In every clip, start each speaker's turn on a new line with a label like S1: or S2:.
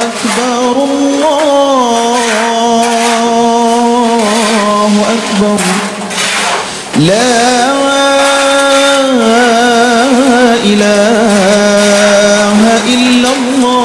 S1: أكبر الله أكبر لا إله إلا الله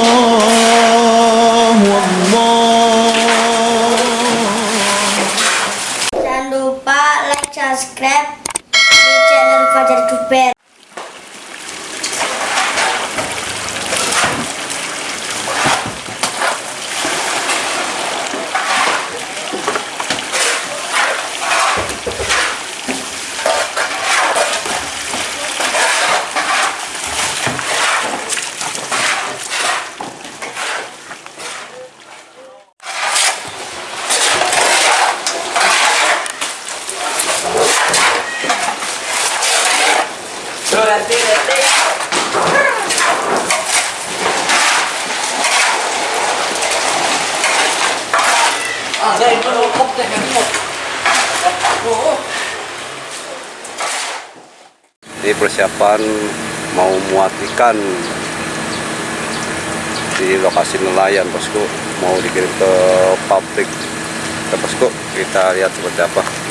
S2: Ini persiapan mau muat ikan di lokasi nelayan bosku mau dikirim ke pabrik ke bosku kita lihat seperti apa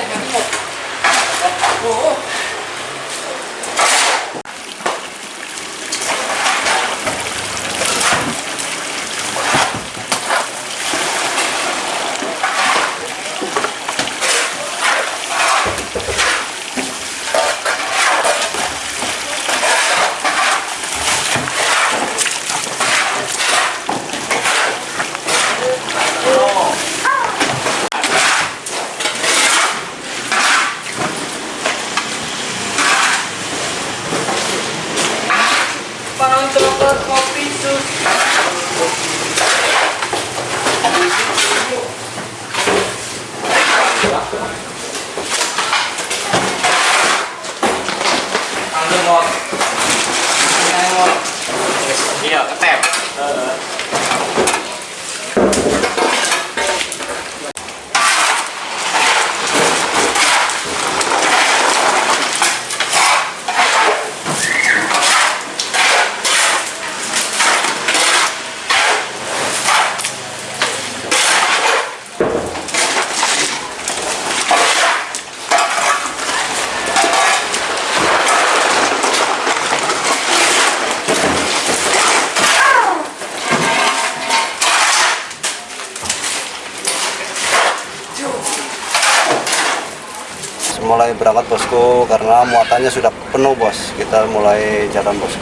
S3: 되면 꼭 먹고 Para
S2: um tropa com pizza. Berangkat bosku karena muatannya sudah penuh bos. Kita mulai jalan bos.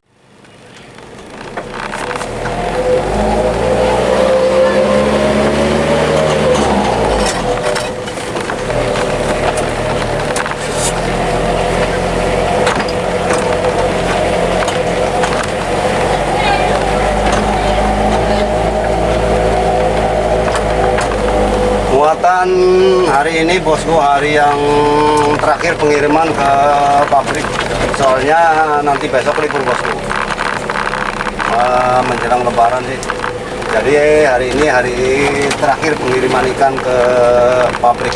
S2: Muatan hari ini bosku hari yang terakhir pengiriman ke pabrik. Soalnya nanti besok libur bosku. Eh, menjelang lebaran sih. Jadi hari ini hari terakhir pengiriman ikan ke pabrik.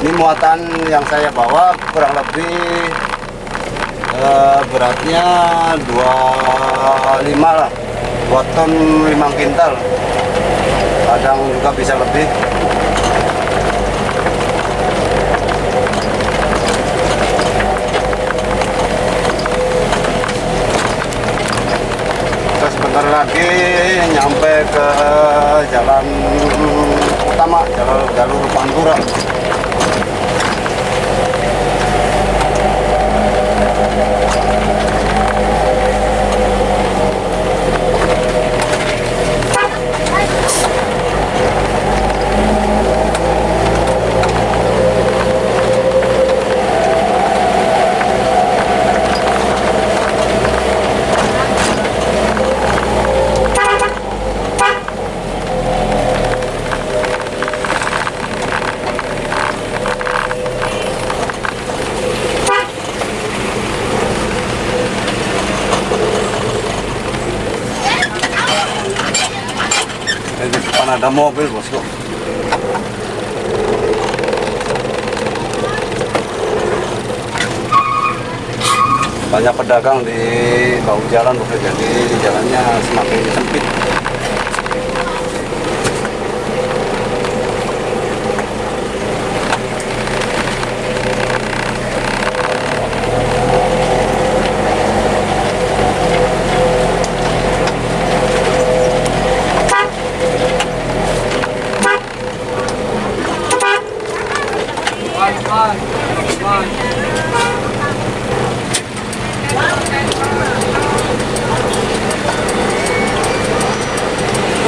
S2: Ini muatan yang saya bawa kurang lebih eh, beratnya 25 lah. 2 ton 5 kintal kadang juga bisa lebih jalur Pantura. Di depan ada mobil bosku. Banyak pedagang di bahu jalan bosku, jadi jalannya semakin sempit.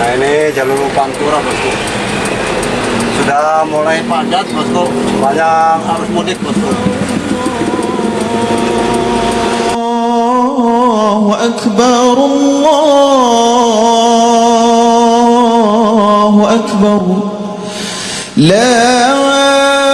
S2: Nah ini jalur pantura bosku. Sudah mulai padat bosku. Banyak harus mudik bosku.
S1: Akbar Allahu Akbar. La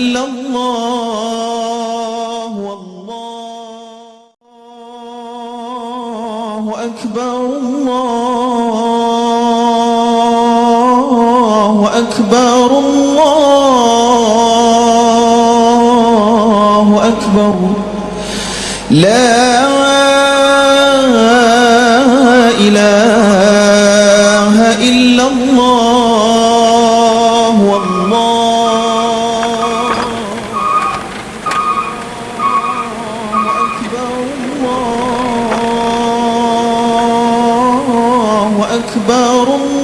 S1: إلا الله والله أكبر الله أكبر الله أكبر. لا جبار